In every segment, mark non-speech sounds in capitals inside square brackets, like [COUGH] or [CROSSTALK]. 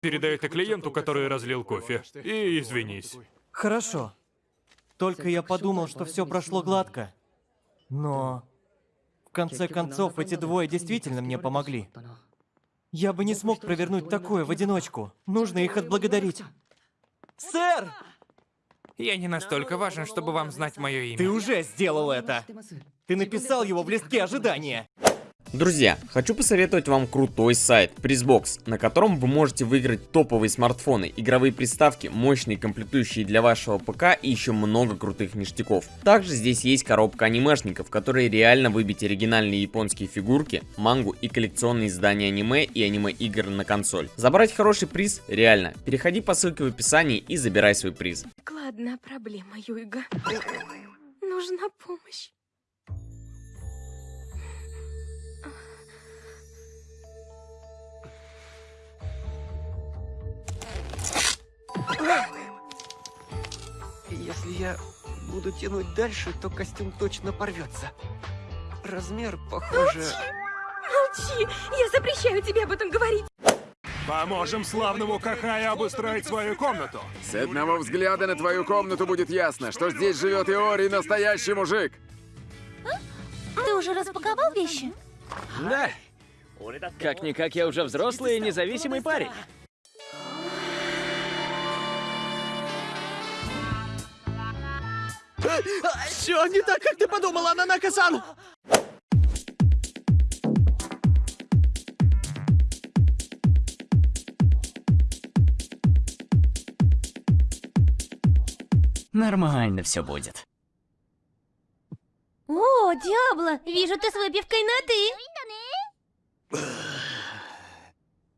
Передай это клиенту, который разлил кофе. И извинись. Хорошо. Только я подумал, что все прошло гладко. Но... В конце концов, эти двое действительно мне помогли. Я бы не смог провернуть такое в одиночку. Нужно их отблагодарить. Сэр! Я не настолько важен, чтобы вам знать мое имя. Ты уже сделал это! Ты написал его в листке ожидания. Друзья, хочу посоветовать вам крутой сайт Prizbox, на котором вы можете выиграть топовые смартфоны, игровые приставки, мощные комплектующие для вашего ПК и еще много крутых ништяков. Также здесь есть коробка анимешников, в которой реально выбить оригинальные японские фигурки, мангу и коллекционные издания аниме и аниме-игр на консоль. Забрать хороший приз реально. Переходи по ссылке в описании и забирай свой приз. Складная проблема, Юйга. Нужна помощь. Если я буду тянуть дальше, то костюм точно порвется. Размер, похоже... Молчи! Я запрещаю тебе об этом говорить! Поможем славному Кахаю обустроить свою комнату. С одного взгляда на твою комнату будет ясно, что здесь живет Иори настоящий мужик. Ты уже распаковал вещи? Да. Как-никак я уже взрослый и независимый парень. Все не так, как ты подумала, Нанака-сан! Нормально все будет. О, Диабло, вижу, ты с выпивкой на «ты».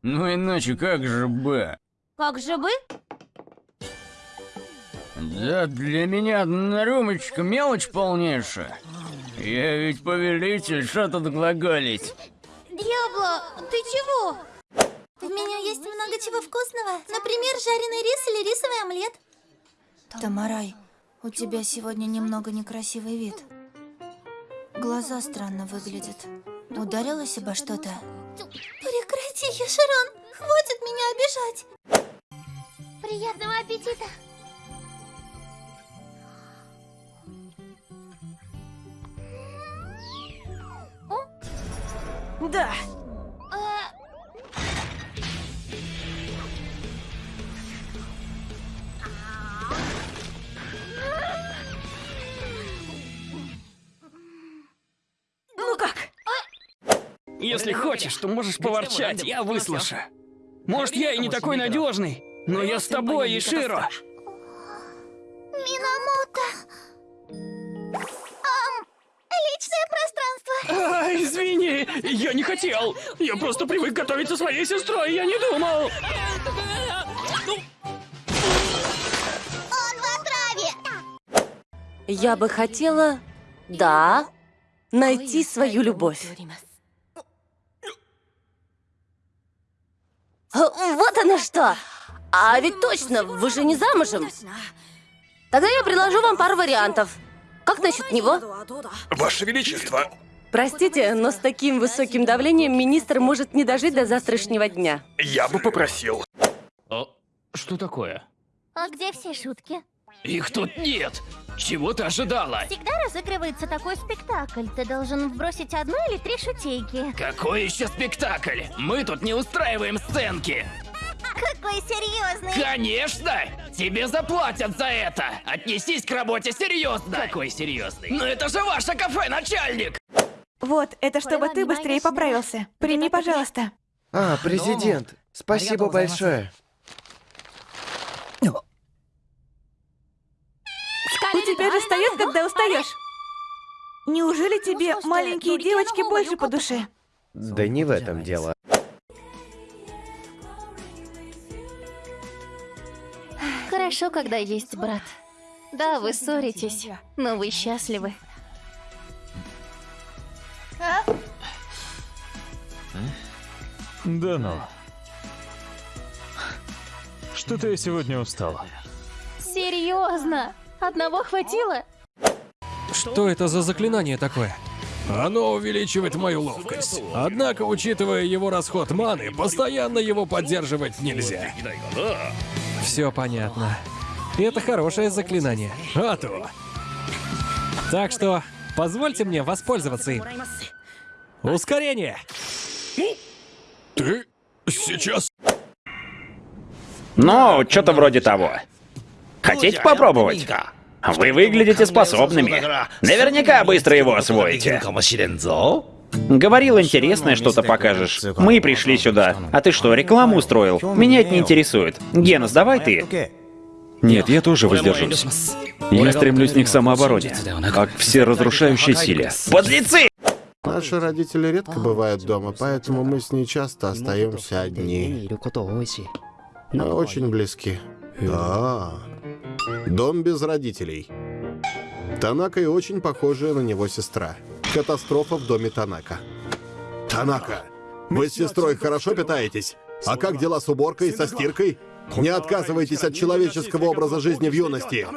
Ну иначе как же бы? Как же бы? Да для меня одна рюмочка мелочь полнейшая. Я ведь повелитель, что тут глаголить? Диабло, ты чего? У меня есть много чего вкусного. Например, жареный рис или рисовый омлет. Тамарай, у тебя сегодня немного некрасивый вид. Глаза странно выглядят. Ударилась обо что-то? Прекрати, Яшерон. Хватит меня обижать. Приятного аппетита. Да! Ну как? Если хочешь, то можешь поворчать, я выслушаю. Может, я и не такой надежный, но я с тобой, Иширо. Минамото. Ам, личное пространство. А, извини, я не хотел. Я просто привык готовить со своей сестрой, я не думал. Он в отраве. Я бы хотела, да, найти свою любовь. Вот она что! А ведь точно, вы же не замужем. Тогда я предложу вам пару вариантов. Как насчет него? Ваше Величество, Простите, но с таким высоким давлением министр может не дожить до завтрашнего дня. я бы попросил. Что такое? А где все шутки? Их тут нет. Чего ты ожидала? Всегда разыгрывается такой спектакль. Ты должен вбросить одну или три шутейки. Какой еще спектакль? Мы тут не устраиваем сценки. Какой серьезный. Конечно! Тебе заплатят за это! Отнесись к работе серьезно! Какой серьезный? Ну это же ваше кафе, начальник! Вот, это чтобы ты быстрее поправился. Прими, пожалуйста. А, президент, спасибо большое. У тебя же встает, когда устаешь. Неужели тебе маленькие девочки больше по душе? Да не в этом дело. Хорошо, когда есть брат. Да, вы ссоритесь, но вы счастливы. Да ну. Что-то я сегодня устала. Серьезно? Одного хватило? Что это за заклинание такое? Оно увеличивает мою ловкость. Однако, учитывая его расход маны, постоянно его поддерживать нельзя. Все понятно. И это хорошее заклинание. А то. Так что, позвольте мне воспользоваться им. Ускорение! Ты сейчас... Ну, что-то вроде того. Хотите попробовать? Вы выглядите способными. Наверняка быстро его освоите. Говорил, интересное что-то покажешь. Мы пришли сюда. А ты что, рекламу устроил? Меня это не интересует. Генус, давай ты. Нет, я тоже воздержусь. Я стремлюсь не к самообороне, а к всеразрушающей силе. Подлецы! Наши родители редко бывают дома, поэтому мы с ней часто остаемся одни. Мы очень близки. Да. Дом без родителей. Танака и очень похожая на него сестра. Катастрофа в доме Танака. Танака, вы с сестрой хорошо питаетесь? А как дела с уборкой и со стиркой? Не отказывайтесь от человеческого образа жизни в юности.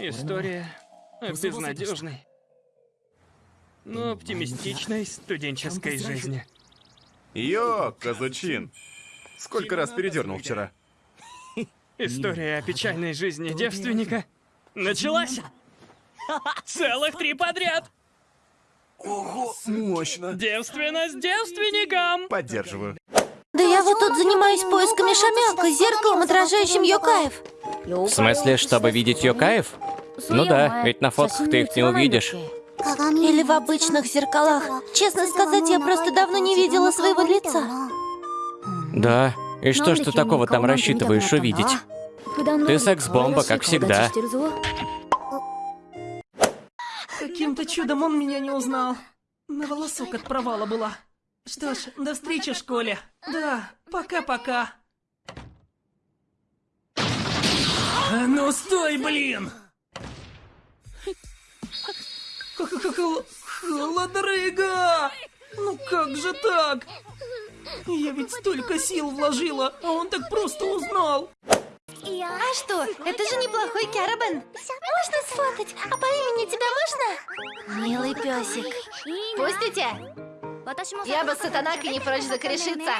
История безнадежной, но оптимистичной студенческой жизни. Йо, казачин! Сколько раз передернул вчера? [LAUGHS] История о печальной жизни девственника началась! Целых три подряд! Ого, мощно! Девственность девственникам! Поддерживаю. Да я вот тут занимаюсь поисками шамянка с зеркалом, отражающим Йокаев. В смысле, чтобы видеть Йокаев? Ну да, ведь на фотках ты их не увидишь. Или в обычных зеркалах. Честно сказать, я просто давно не видела своего лица. Да, и что ж ты такого там рассчитываешь увидеть? Ты секс-бомба, как всегда. Каким-то чудом он меня не узнал. На волосок от провала была. Что ж, до встречи в школе. Да, пока-пока. А ну стой, блин! Холодрыга! Ну как же так? Я ведь столько сил вложила, а он так просто узнал. А что, это же неплохой Кярабен. Можно сфотать? А по имени тебя можно? Милый песик. Пустите? Я бы с Сатанакой не прочь закрешиться.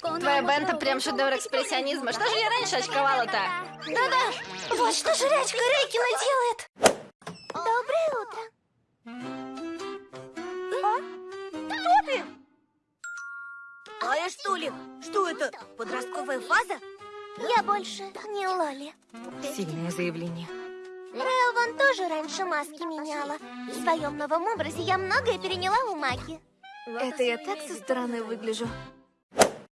Твоя бента прям шедевр экспрессионизма. Что же я раньше очковала-то? Да-да, вот что жрачка Рейкина делает. Доброе утро. Я что это? Подростковая фаза? Я больше не Лоли. Сильное заявление. Вон тоже раньше маски меняла. В своем новом образе я многое переняла у Маки. Это я так со стороны выгляжу.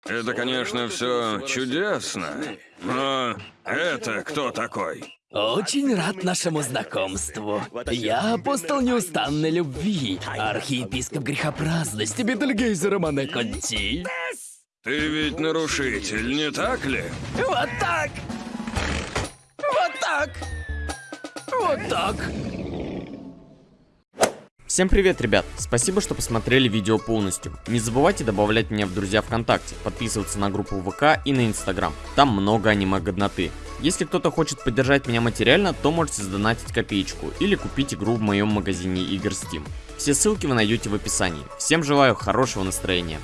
Это, конечно, все чудесно. Но это кто такой? Очень рад нашему знакомству. Я апостол неустанной любви, архиепископ грехопраздности Бетельгейза Романе Конти. Ты ведь нарушитель, не так ли? Вот так! Вот так! Вот так! Всем привет, ребят! Спасибо, что посмотрели видео полностью. Не забывайте добавлять меня в друзья ВКонтакте, подписываться на группу ВК и на Инстаграм. Там много аниме-годноты. Если кто-то хочет поддержать меня материально, то можете сдонатить копеечку или купить игру в моем магазине игр Steam. Все ссылки вы найдете в описании. Всем желаю хорошего настроения.